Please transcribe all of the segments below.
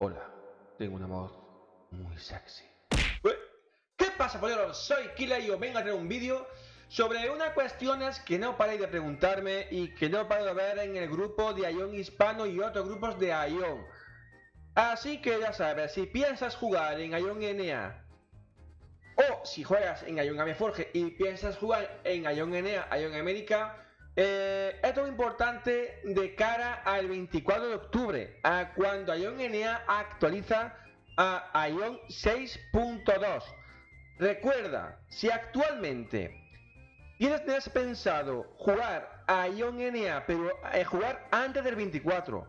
Hola, tengo una voz muy sexy. ¿Qué pasa, polleros? Soy Kila y os vengo a traer un vídeo sobre unas cuestiones que no paráis de preguntarme y que no paro de ver en el grupo de Ion Hispano y otros grupos de Ion. Así que ya sabes, si piensas jugar en Ion NA o si juegas en Ion Forge y piensas jugar en Ion NA, Ion América, eh, esto es importante de cara al 24 de octubre, a cuando Ion NA actualiza a Ion 6.2. Recuerda, si actualmente tienes pensado jugar a Ion NA, pero eh, jugar antes del 24,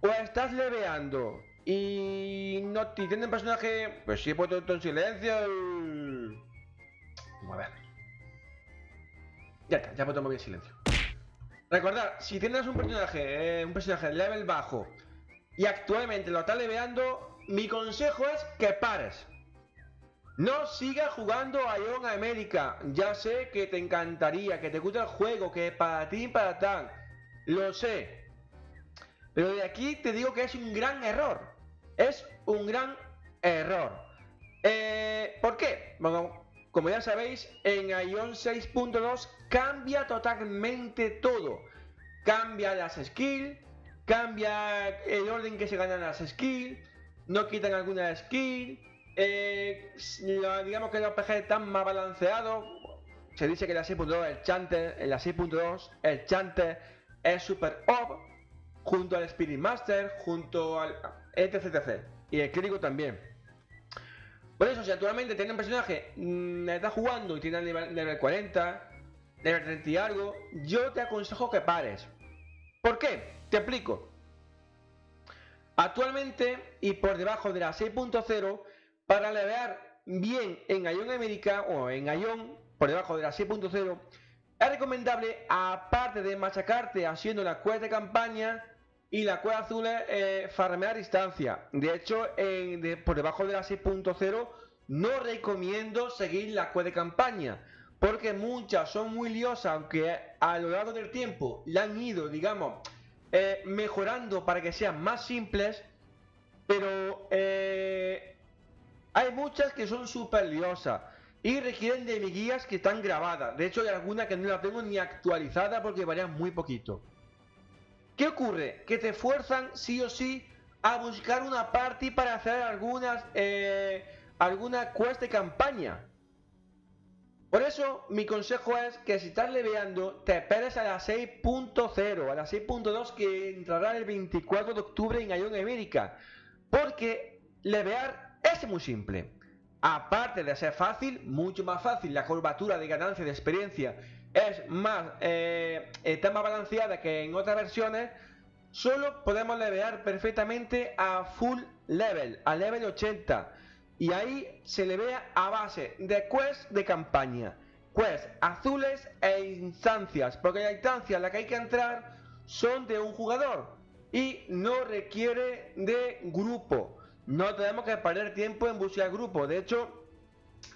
o estás leveando y no te tienen personaje, pues he puesto esto en silencio. Ya está, ya puedo mover en silencio. Recordad, si tienes un personaje, eh, un personaje level bajo y actualmente lo estás leveando, mi consejo es que pares. No sigas jugando a Ion América. Ya sé que te encantaría, que te gusta el juego, que para ti para tal. Lo sé. Pero de aquí te digo que es un gran error. Es un gran error. Eh, ¿Por qué? Bueno, como ya sabéis, en Ion 6.2 cambia totalmente todo. Cambia las skills, cambia el orden que se ganan las skills, no quitan alguna skill, eh, digamos que el RPG está más balanceado. Se dice que la 6.2, el Chanter, en la 6.2, el Chanter es super up, junto al Spirit Master, junto al etc, etc. Y el crítico también. Por eso, si actualmente tiene un personaje, mmm, está jugando y tiene nivel, nivel 40, 30 y algo, yo te aconsejo que pares. ¿Por qué? Te explico. Actualmente y por debajo de la 6.0, para levear bien en Ion América o en Ion, por debajo de la 6.0, es recomendable, aparte de machacarte haciendo la quest de campaña, y la cueva azul eh, farmear distancia. De hecho, por debajo de la 6.0 no recomiendo seguir la cueva de campaña. Porque muchas son muy liosas, aunque a lo largo del tiempo la han ido, digamos, eh, mejorando para que sean más simples. Pero eh, hay muchas que son súper liosas y requieren de mis guías que están grabadas. De hecho, hay algunas que no las tengo ni actualizadas porque varían muy poquito. ¿Qué ocurre? Que te fuerzan sí o sí a buscar una party para hacer algunas eh, alguna quest de campaña. Por eso mi consejo es que si estás leveando te esperes a la 6.0, a la 6.2 que entrará el 24 de octubre en Ion América. Porque levear es muy simple. Aparte de ser fácil, mucho más fácil, la curvatura de ganancia de experiencia es más, eh, está más balanceada que en otras versiones, solo podemos levear perfectamente a full level, a level 80. Y ahí se le vea a base de quests de campaña, quests azules e instancias, porque las instancias en las que hay que entrar son de un jugador y no requiere de grupo. No tenemos que perder tiempo en buscar grupo. De hecho,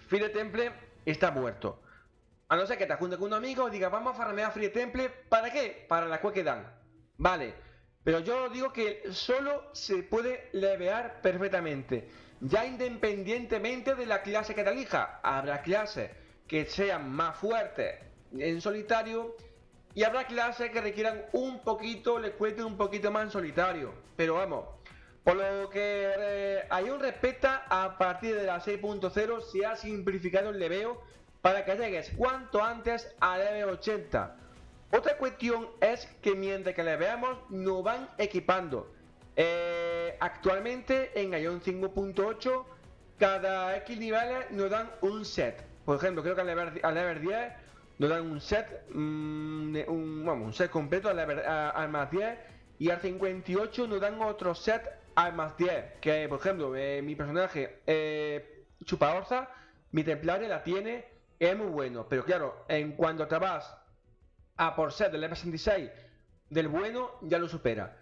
Fire Temple está muerto. A no ser que te juntes con un amigo y digas, vamos a farmear Free Temple. ¿Para qué? Para la que dan. Vale. Pero yo digo que solo se puede levear perfectamente. Ya independientemente de la clase que te elija. Habrá clases que sean más fuertes en solitario. Y habrá clases que requieran un poquito, le cuenten un poquito más en solitario. Pero vamos, por lo que eh, hay un respeta a partir de la 6.0 se ha simplificado el leveo para que llegues cuanto antes a level 80. Otra cuestión es que mientras que le veamos nos van equipando. Eh, actualmente en Ion 5.8 cada X niveles nos dan un set. Por ejemplo, creo que al level, 10 nos dan un set, mm, un, set completo al, level, más 10 y al 58 nos dan otro set al más 10. Que por ejemplo, eh, mi personaje eh, Chupa mi templaria la tiene es muy bueno, pero claro, en cuanto te vas a por ser del F66 del bueno, ya lo supera.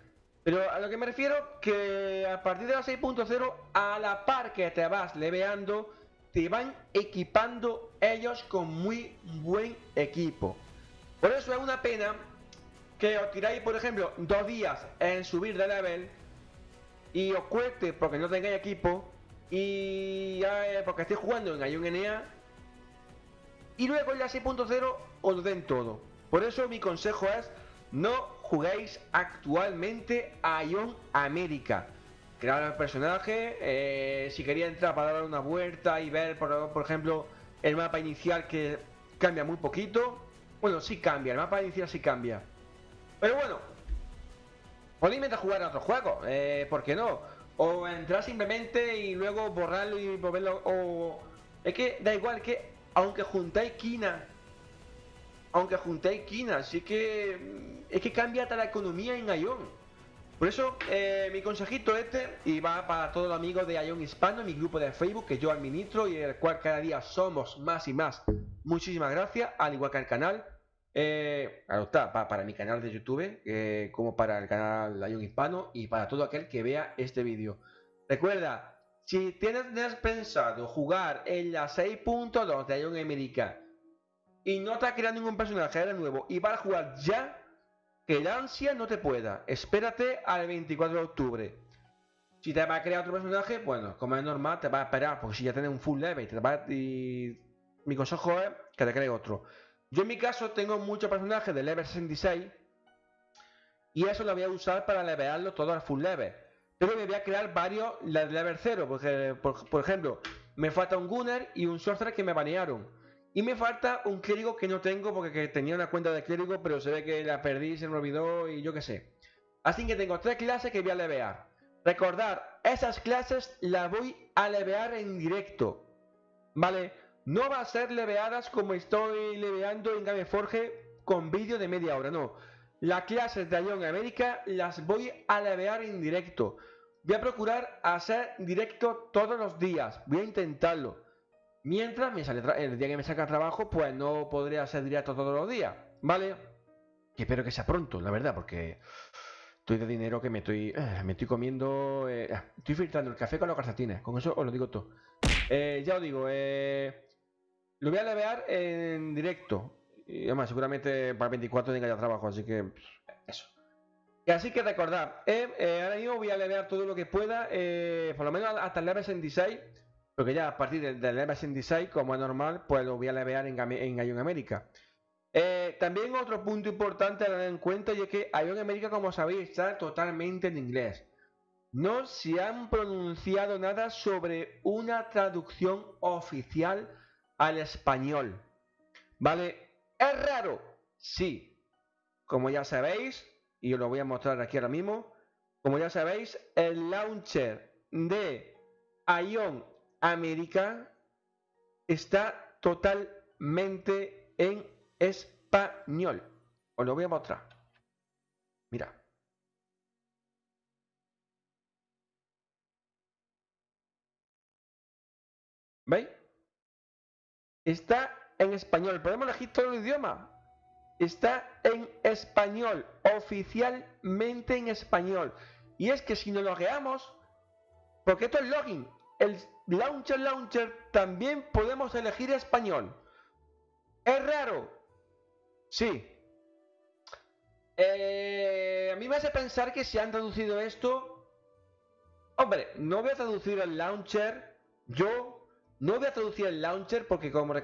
Pero a lo que me refiero, que a partir de la 6.0, a la par que te vas leveando, te van equipando ellos con muy buen equipo. Por eso es una pena que os tiráis, por ejemplo, dos días en subir de level y os cueste porque no tengáis equipo y porque estéis jugando en Ion NA y luego en la 6.0 os den todo. Por eso mi consejo es no juguéis actualmente a Ion América. Crear el personaje, eh, si quería entrar para dar una vuelta y ver, por, por ejemplo, el mapa inicial que cambia muy poquito. Bueno, sí cambia, el mapa inicial sí cambia. Pero bueno, podéis intentar jugar a otro juego, eh, ¿por qué no? O entrar simplemente y luego borrarlo y volverlo. O. Es que da igual que, aunque juntáis quina, aunque juntéis quina, sí que. Es que cambia hasta la economía en Ion. Por eso, eh, mi consejito este, y va para todos los amigos de Ion Hispano, mi grupo de Facebook, que yo administro y el cual cada día somos más y más. Muchísimas gracias, al igual que al canal. Eh, está, para, mi canal de YouTube, eh, como para el canal Ion Hispano y para todo aquel que vea este vídeo. Recuerda, si tienes pensado jugar en la 6.2 de Ion América y no estás creando ningún personaje de nuevo y vas a jugar ya, que la ansia no te pueda. Espérate al 24 de octubre. Si te va a crear otro personaje, bueno, como es normal, te va a esperar, porque si ya tienes un full level, te va y mi consejo es que te cree otro. Yo en mi caso tengo muchos personajes de level 66 y eso lo voy a usar para levearlo todo al full level. Pero me voy a crear varios de level 0, porque por, por ejemplo, me falta un Gunner y un Sorcerer que me banearon. Y me falta un clérigo que no tengo porque tenía una cuenta de clérigo, pero se ve que la perdí, se me olvidó y yo qué sé. Así que tengo tres clases que voy a levear. Recordar, esas clases las voy a levear en directo. ¿Vale? No va a ser leveadas como estoy leveando en Gameforge con vídeo de media hora, no. Las clases de Ion América las voy a levear en directo. Voy a procurar hacer directo todos los días. Voy a intentarlo. Mientras me sale el día que me saca trabajo, pues no podría hacer directo todos los días, ¿vale? Que espero que sea pronto, la verdad, porque estoy de dinero que me estoy eh, me estoy comiendo eh, estoy filtrando el café con los calcetines con eso os lo digo todo eh, ya os digo lo voy a levear en directo y además seguramente para el 24 tenga ya trabajo así que eso así que recordad ahora mismo voy a levear todo lo que pueda por lo menos hasta el level 66 porque ya a partir del, del Level 66, como es normal, pues lo voy a levear en, en Ion América. Eh, también otro punto importante a tener en cuenta y es que Ion América, como sabéis, está totalmente en inglés. No se han pronunciado nada sobre una traducción oficial al español. ¿Vale? ¿Es raro? Sí. Como ya sabéis, y os lo voy a mostrar aquí ahora mismo, como ya sabéis, el launcher de Ion América está totalmente en español. Os lo voy a mostrar. Mira. ¿Veis? Está en español. Podemos elegir todo el idioma. Está en español. Oficialmente en español. Y es que si no lo logueamos, porque esto es login, el Launcher Launcher también podemos elegir español. ¿Es raro? Sí. Eh, a mí me hace pensar que si han traducido esto... Hombre, no voy a traducir el launcher. Yo no voy a traducir el launcher porque como,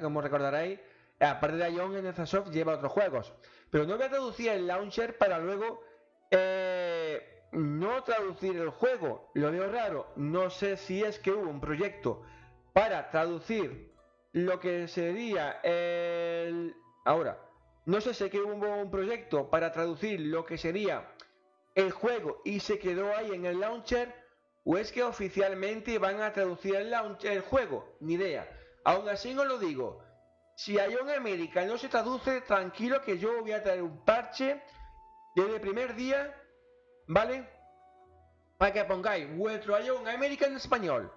como recordaréis, aparte de Ion, NZSoft lleva otros juegos. Pero no voy a traducir el launcher para luego... Eh, no traducir el juego. Lo veo raro. No sé si es que hubo un proyecto para traducir lo que sería el... Ahora, no sé si es que hubo un proyecto para traducir lo que sería el juego y se quedó ahí en el launcher o es que oficialmente van a traducir el, launcher, el juego. Ni idea. Aún así no lo digo. Si hay un América no se traduce, tranquilo que yo voy a traer un parche desde el primer día ¿Vale? Para que pongáis vuestro Ion América en español.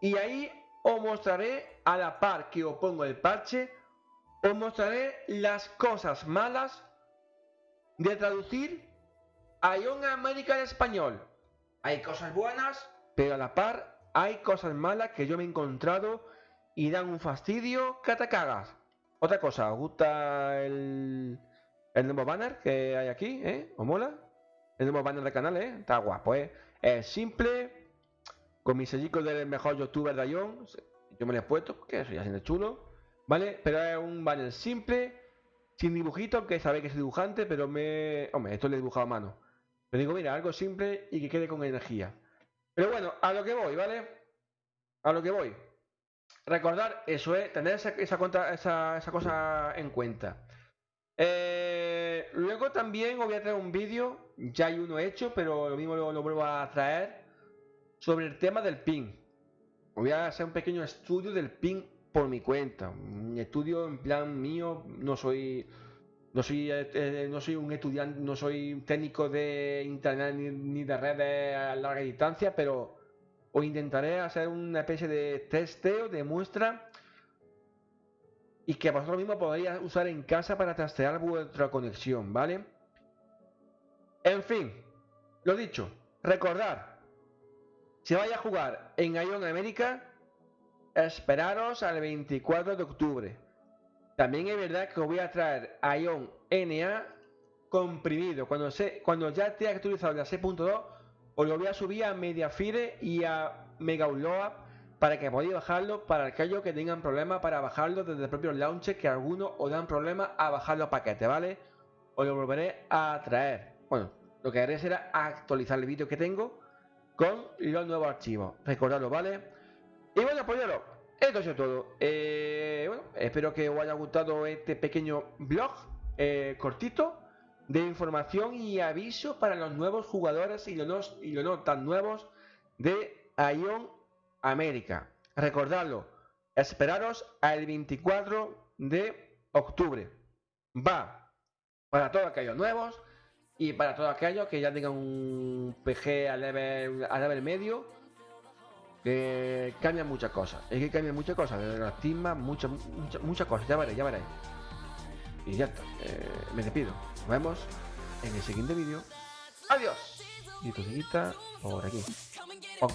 Y ahí os mostraré a la par que os pongo el parche, os mostraré las cosas malas de traducir Ion América en español. Hay cosas buenas, pero a la par hay cosas malas que yo me he encontrado y dan un fastidio que te cagas. Otra cosa, ¿os gusta el, el nuevo banner que hay aquí? ¿Eh? ¿Os mola? El nuevo banner del canal, ¿eh? Está guapo, ¿eh? Es simple, con mis sellicos del mejor youtuber de Ion. Yo me lo he puesto porque eso ya siendo chulo, ¿vale? Pero es un banner simple, sin dibujito, que sabéis que es dibujante, pero me... Hombre, esto lo he dibujado a mano. Pero digo, mira, algo simple y que quede con energía. Pero bueno, a lo que voy, ¿vale? A lo que voy. Recordar eso, ¿eh? Tener esa, esa, esa cosa en cuenta. Eh, luego también voy a traer un vídeo, ya hay uno hecho, pero lo mismo lo, vuelvo a traer, sobre el tema del ping. Voy a hacer un pequeño estudio del ping por mi cuenta. Un estudio en plan mío, no soy... No soy, eh, eh, no soy un estudiante, no soy técnico de internet ni, de redes a larga distancia, pero os intentaré hacer una especie de testeo de muestra y que vosotros mismos podríais usar en casa para trastear vuestra conexión, ¿vale? En fin, lo dicho, recordad, si vais a jugar en Ion América, esperaros al 24 de octubre. También es verdad que os voy a traer Ion NA comprimido. Cuando, se, cuando ya esté actualizado la 6.2, os lo voy a subir a Mediafire y a Mega para que podáis bajarlo para aquellos que tengan problemas para bajarlo desde el propio launcher, que algunos os dan problemas a bajar los paquetes, ¿vale? Os lo volveré a traer. Bueno, lo que haré será actualizar el vídeo que tengo con los nuevos archivos. Recordadlo, ¿vale? Y bueno, pues esto es todo. Eh, bueno, espero que os haya gustado este pequeño blog eh, cortito de información y aviso para los nuevos jugadores y los, y los no tan nuevos de Ion América. Recordadlo, esperaros al 24 de octubre. Va para todos aquellos nuevos y para todos aquellos que ya tengan un PG a level, a level medio. Que cambian muchas cosas. Es que cambian muchas cosas. Desde las timas, muchas, muchas, muchas cosas. Ya veréis, ya veréis. Y ya está. Eh, me despido. Nos vemos en el siguiente vídeo. Adiós. Y tu por aquí. Oh.